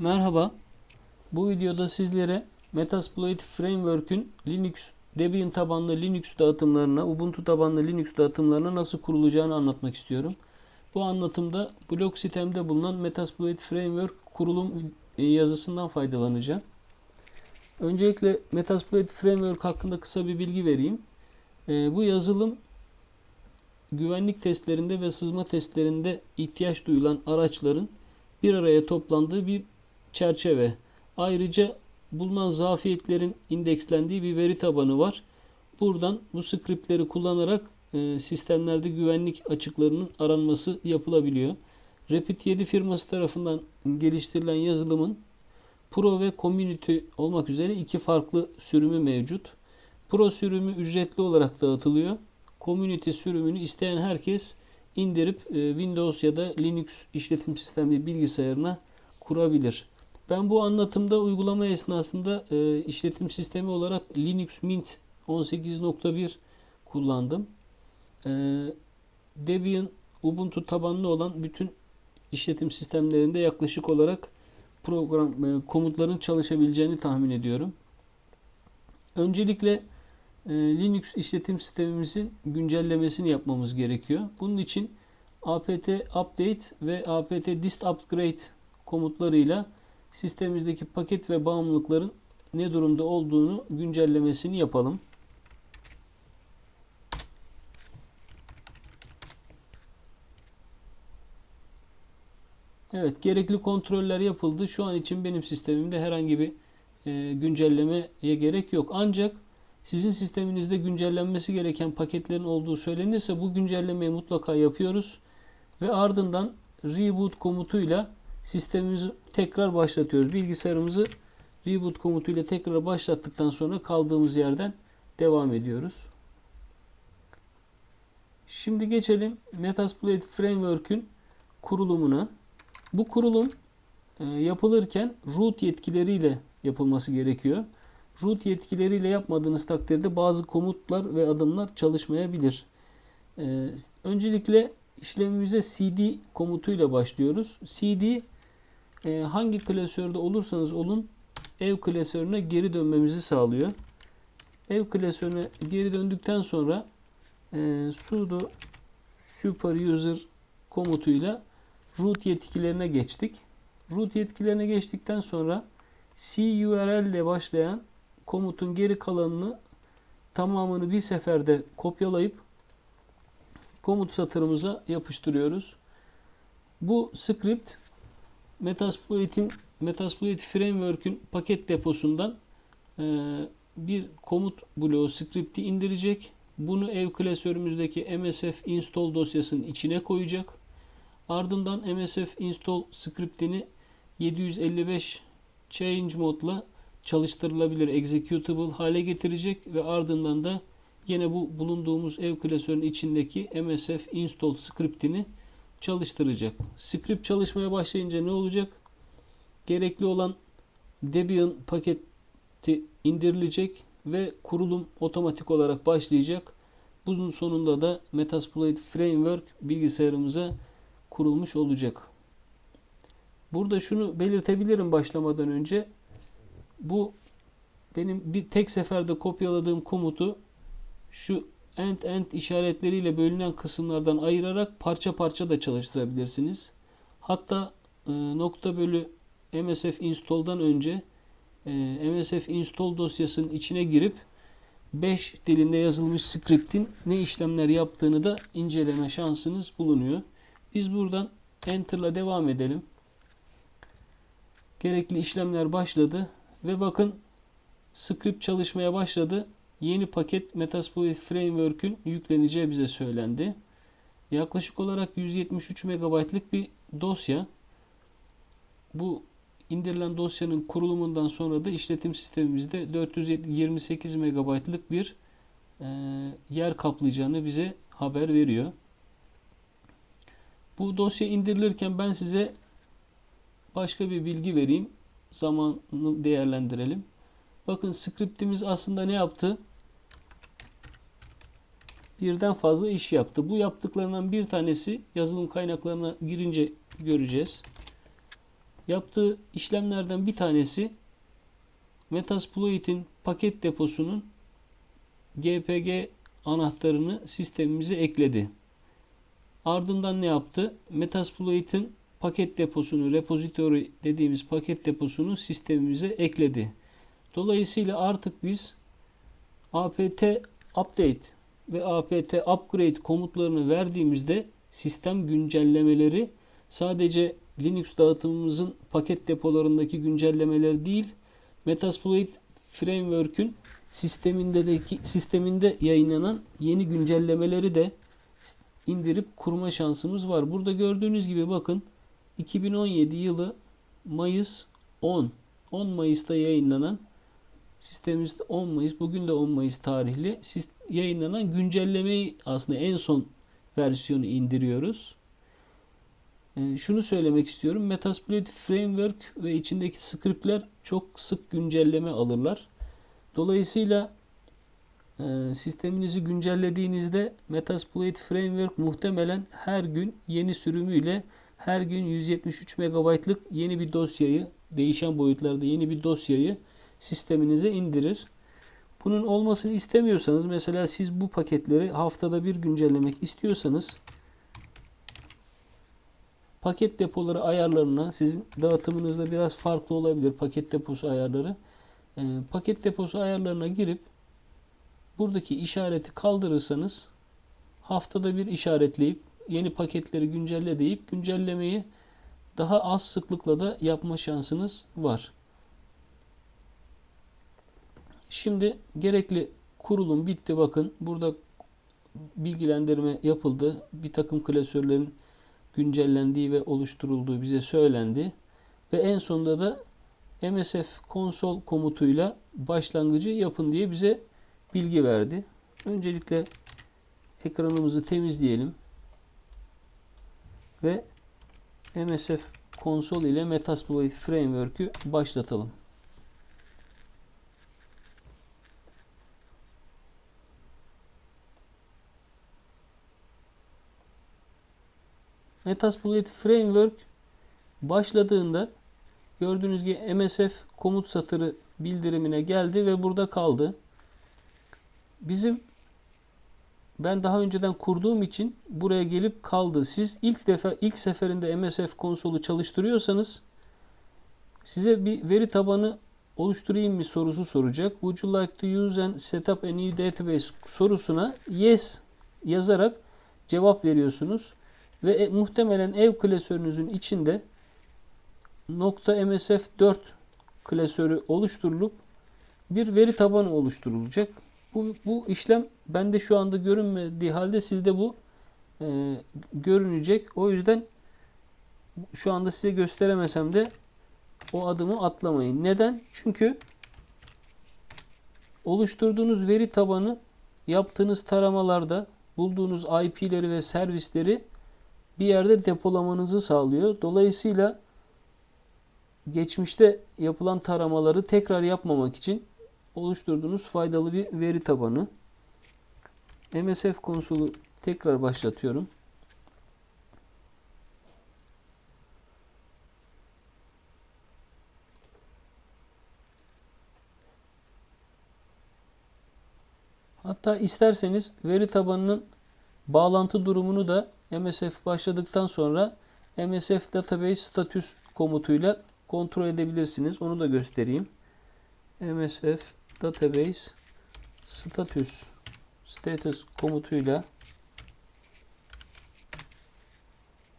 Merhaba. Bu videoda sizlere Metasploit Framework'ün Linux Debian tabanlı Linux dağıtımlarına, Ubuntu tabanlı Linux dağıtımlarına nasıl kurulacağını anlatmak istiyorum. Bu anlatımda blog sitemde bulunan Metasploit Framework kurulum yazısından faydalanacağım. Öncelikle Metasploit Framework hakkında kısa bir bilgi vereyim. Ee, bu yazılım güvenlik testlerinde ve sızma testlerinde ihtiyaç duyulan araçların bir araya toplandığı bir çerçeve. Ayrıca bulunan zafiyetlerin indekslendiği bir veri tabanı var. Buradan bu scriptleri kullanarak e, sistemlerde güvenlik açıklarının aranması yapılabiliyor. Rapid 7 firması tarafından geliştirilen yazılımın Pro ve Community olmak üzere iki farklı sürümü mevcut. Pro sürümü ücretli olarak dağıtılıyor. Community sürümünü isteyen herkes indirip e, Windows ya da Linux işletim sistemi bilgisayarına kurabilir. Ben bu anlatımda uygulama esnasında e, işletim sistemi olarak Linux Mint 18.1 kullandım. E, Debian Ubuntu tabanlı olan bütün işletim sistemlerinde yaklaşık olarak program e, komutların çalışabileceğini tahmin ediyorum. Öncelikle e, Linux işletim sistemimizin güncellemesini yapmamız gerekiyor. Bunun için apt update ve apt dist upgrade komutlarıyla sistemimizdeki paket ve bağımlılıkların ne durumda olduğunu güncellemesini yapalım. Evet, gerekli kontroller yapıldı. Şu an için benim sistemimde herhangi bir e, güncellemeye gerek yok. Ancak sizin sisteminizde güncellenmesi gereken paketlerin olduğu söylenirse bu güncellemeyi mutlaka yapıyoruz ve ardından reboot komutuyla sistemimizi tekrar başlatıyoruz. Bilgisayarımızı reboot komutuyla tekrar başlattıktan sonra kaldığımız yerden devam ediyoruz. Şimdi geçelim Metasploit Framework'ün kurulumuna. Bu kurulum e, yapılırken root yetkileriyle yapılması gerekiyor. Root yetkileriyle yapmadığınız takdirde bazı komutlar ve adımlar çalışmayabilir. E, öncelikle işlemimize cd komutuyla başlıyoruz. cd e, hangi klasörde olursanız olun ev klasörüne geri dönmemizi sağlıyor. Ev klasörüne geri döndükten sonra e, sudo super user komutuyla root yetkilerine geçtik. Root yetkilerine geçtikten sonra curl ile başlayan komutun geri kalanını tamamını bir seferde kopyalayıp komut satırımıza yapıştırıyoruz. Bu script Metasploit'in Metasploit Framework'ün paket deposundan e, bir komut bloğu script'i indirecek. Bunu ev klasörümüzdeki msf install dosyasının içine koyacak. Ardından msf install script'ini 755 change modla çalıştırılabilir executable hale getirecek ve ardından da yine bu bulunduğumuz ev klasörünün içindeki msf install script'ini çalıştıracak. Script çalışmaya başlayınca ne olacak? Gerekli olan Debian paketi indirilecek ve kurulum otomatik olarak başlayacak. Bunun sonunda da Metasploit Framework bilgisayarımıza kurulmuş olacak. Burada şunu belirtebilirim başlamadan önce. Bu benim bir tek seferde kopyaladığım komutu şu end end işaretleriyle bölünen kısımlardan ayırarak parça parça da çalıştırabilirsiniz. Hatta e, nokta bölü msf install'dan önce e, msf install dosyasının içine girip 5 dilinde yazılmış script'in ne işlemler yaptığını da inceleme şansınız bulunuyor. Biz buradan Enter'la devam edelim. Gerekli işlemler başladı ve bakın script çalışmaya başladı yeni paket Metasploit Framework'ün yükleneceği bize söylendi. Yaklaşık olarak 173 MB'lık bir dosya. Bu indirilen dosyanın kurulumundan sonra da işletim sistemimizde 428 MB'lık bir e, yer kaplayacağını bize haber veriyor. Bu dosya indirilirken ben size başka bir bilgi vereyim. Zamanını değerlendirelim. Bakın scriptimiz aslında ne yaptı? Birden fazla iş yaptı. Bu yaptıklarından bir tanesi yazılım kaynaklarına girince göreceğiz. Yaptığı işlemlerden bir tanesi Metasploit'in paket deposunun GPG anahtarını sistemimize ekledi. Ardından ne yaptı? Metasploit'in paket deposunu, repository dediğimiz paket deposunu sistemimize ekledi. Dolayısıyla artık biz apt update ve apt upgrade komutlarını verdiğimizde sistem güncellemeleri sadece Linux dağıtımımızın paket depolarındaki güncellemeler değil, Metasploit Framework'ün sistemindeki sisteminde yayınlanan yeni güncellemeleri de indirip kurma şansımız var. Burada gördüğünüz gibi bakın 2017 yılı Mayıs 10 10 Mayıs'ta yayınlanan sistemimizde 10 Mayıs bugün de 10 Mayıs tarihli yayınlanan güncellemeyi aslında en son versiyonu indiriyoruz. Ee, şunu söylemek istiyorum. Metasploit Framework ve içindeki scriptler çok sık güncelleme alırlar. Dolayısıyla e, sisteminizi güncellediğinizde Metasploit Framework muhtemelen her gün yeni sürümüyle her gün 173 MB'lık yeni bir dosyayı değişen boyutlarda yeni bir dosyayı sisteminize indirir. Bunun olmasını istemiyorsanız mesela siz bu paketleri haftada bir güncellemek istiyorsanız paket depoları ayarlarına sizin dağıtımınızda biraz farklı olabilir paket deposu ayarları. E, paket deposu ayarlarına girip buradaki işareti kaldırırsanız haftada bir işaretleyip yeni paketleri güncelle deyip güncellemeyi daha az sıklıkla da yapma şansınız var. Şimdi gerekli kurulum bitti. Bakın burada bilgilendirme yapıldı. Bir takım klasörlerin güncellendiği ve oluşturulduğu bize söylendi. Ve en sonunda da MSF konsol komutuyla başlangıcı yapın diye bize bilgi verdi. Öncelikle ekranımızı temizleyelim. Ve MSF konsol ile Metasploit Framework'ü başlatalım. Metasploit Framework başladığında gördüğünüz gibi MSF komut satırı bildirimine geldi ve burada kaldı. Bizim ben daha önceden kurduğum için buraya gelip kaldı. Siz ilk defa ilk seferinde MSF konsolu çalıştırıyorsanız size bir veri tabanı oluşturayım mı sorusu soracak. Would you like to use and set up a new database sorusuna yes yazarak cevap veriyorsunuz. Ve e, muhtemelen ev klasörünüzün içinde .msf4 klasörü oluşturulup bir veri tabanı oluşturulacak. Bu, bu işlem bende şu anda görünmediği halde sizde bu e, görünecek. O yüzden şu anda size gösteremesem de o adımı atlamayın. Neden? Çünkü oluşturduğunuz veri tabanı yaptığınız taramalarda bulduğunuz IP'leri ve servisleri bir yerde depolamanızı sağlıyor. Dolayısıyla geçmişte yapılan taramaları tekrar yapmamak için oluşturduğunuz faydalı bir veri tabanı. MSF konsolu tekrar başlatıyorum. Hatta isterseniz veri tabanının bağlantı durumunu da MSF başladıktan sonra MSF database status komutuyla kontrol edebilirsiniz. Onu da göstereyim. MSF database status status komutuyla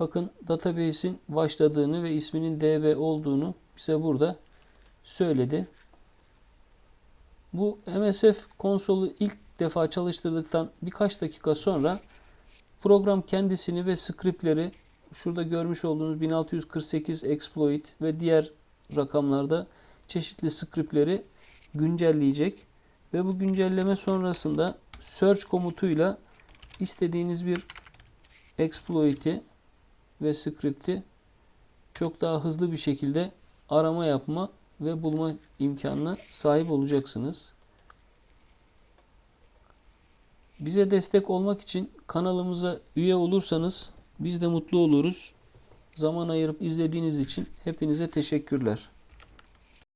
bakın database'in başladığını ve isminin db olduğunu bize burada söyledi. Bu MSF konsolu ilk defa çalıştırdıktan birkaç dakika sonra Program kendisini ve scriptleri şurada görmüş olduğunuz 1648 exploit ve diğer rakamlarda çeşitli scriptleri güncelleyecek ve bu güncelleme sonrasında search komutuyla istediğiniz bir exploit'i ve script'i çok daha hızlı bir şekilde arama yapma ve bulma imkanına sahip olacaksınız. Bize destek olmak için kanalımıza üye olursanız biz de mutlu oluruz. Zaman ayırıp izlediğiniz için hepinize teşekkürler.